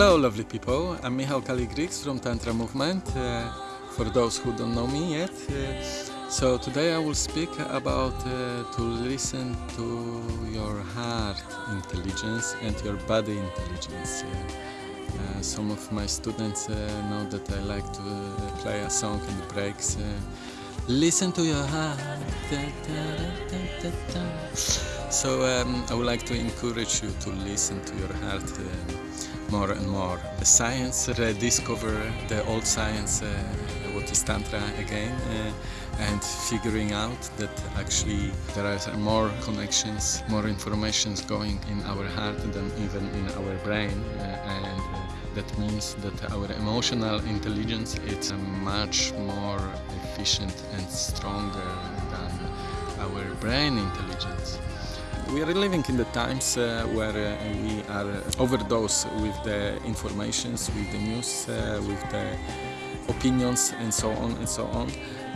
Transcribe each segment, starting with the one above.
Hello lovely people, I'm Michał Kaligrix from Tantra Movement, uh, for those who don't know me yet. Uh, so today I will speak about uh, to listen to your heart intelligence and your body intelligence. Uh, some of my students uh, know that I like to uh, play a song in the breaks. listen to your heart. Da, da, da, so um, I would like to encourage you to listen to your heart more and more. The science rediscover the old science, uh, what is Tantra again, uh, and figuring out that actually there are more connections, more informations going in our heart than even in our brain, uh, and that means that our emotional intelligence is much more efficient and stronger than our brain intelligence. We are living in the times uh, where uh, we are overdosed with the informations, with the news, uh, with the opinions and so on and so on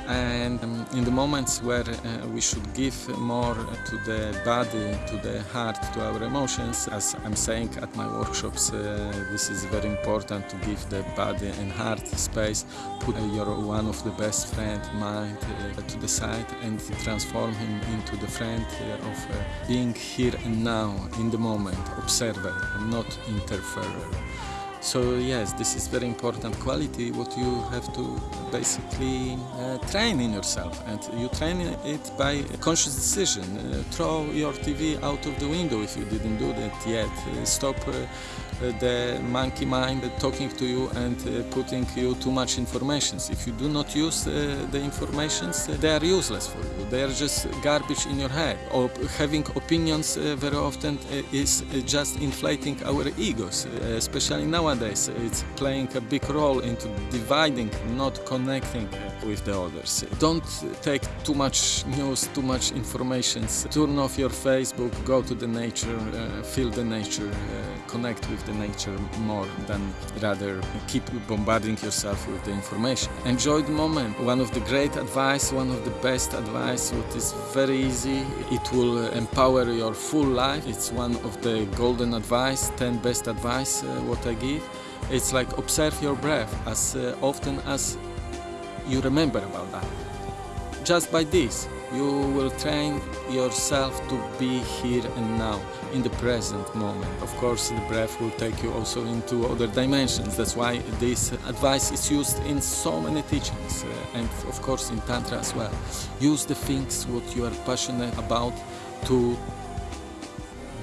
and um, in the moments where uh, we should give more to the body, to the heart, to our emotions, as I'm saying at my workshops, uh, this is very important to give the body and heart space, put uh, your one of the best friend mind uh, to the side and transform him into the friend uh, of uh, being here and now, in the moment, observer, not interferer. So yes, this is very important quality what you have to basically uh, train in yourself and you train it by conscious decision. Uh, throw your TV out of the window if you didn't do that yet. Uh, stop uh, uh, the monkey mind talking to you and uh, putting you too much information. If you do not use the information, they are useless for you. They are just garbage in your head. Or having opinions very often is just inflating our egos, especially nowadays. It's playing a big role into dividing, not connecting uh, with the others. Don't take too much news, too much information. Turn off your Facebook, go to the nature, uh, feel the nature, uh, connect with the nature more than rather keep bombarding yourself with the information. Enjoy the moment. One of the great advice, one of the best advice, what is very easy, it will empower your full life. It's one of the golden advice, 10 best advice uh, what I give. It's like observe your breath as uh, often as you remember about that. Just by this, you will train yourself to be here and now, in the present moment. Of course, the breath will take you also into other dimensions. That's why this advice is used in so many teachings, uh, and of course in Tantra as well. Use the things what you are passionate about to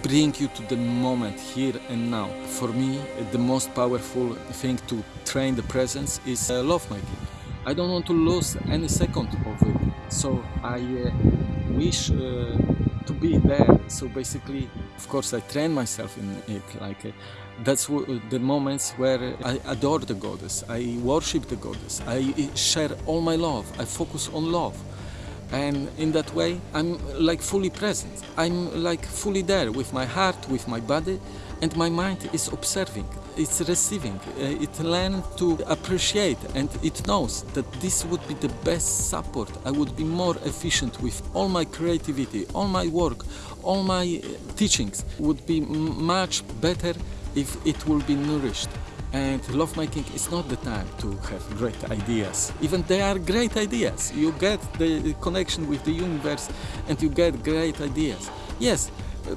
bring you to the moment here and now. For me, the most powerful thing to train the presence is uh, lovemaking. I don't want to lose any second of it. So I uh, wish uh, to be there. So basically, of course, I train myself in it. Like uh, that's the moments where I adore the goddess. I worship the goddess. I uh, share all my love. I focus on love. And in that way, I'm like fully present. I'm like fully there with my heart, with my body, and my mind is observing it's receiving. Uh, it learns to appreciate and it knows that this would be the best support. I would be more efficient with all my creativity all my work all my uh, teachings would be much better if it will be nourished and lovemaking is not the time to have great ideas even they are great ideas you get the connection with the universe and you get great ideas yes uh,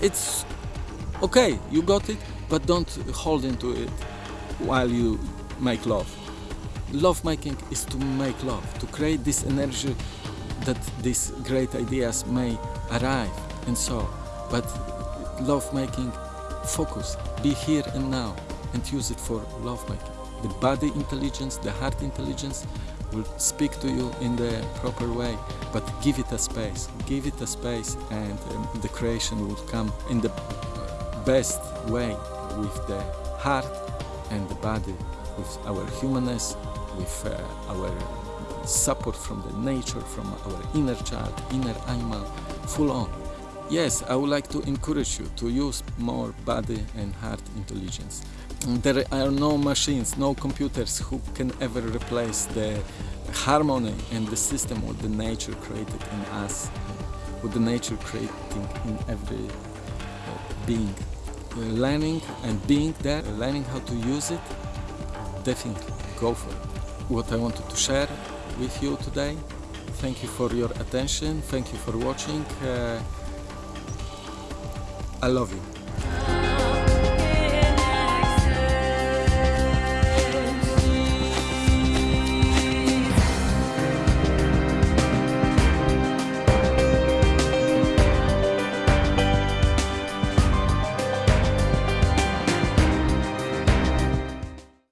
it's okay you got it but don't hold into it while you make love. Lovemaking is to make love, to create this energy that these great ideas may arrive and so. But lovemaking, focus, be here and now and use it for love making. The body intelligence, the heart intelligence will speak to you in the proper way, but give it a space, give it a space and um, the creation will come in the best way with the heart and the body, with our humanness, with uh, our support from the nature, from our inner child, inner animal, full on. Yes, I would like to encourage you to use more body and heart intelligence. There are no machines, no computers who can ever replace the harmony and the system what the nature created in us, what the nature creating in every uh, being learning and being there, learning how to use it, definitely go for it. What I wanted to share with you today. Thank you for your attention. Thank you for watching. Uh, I love you.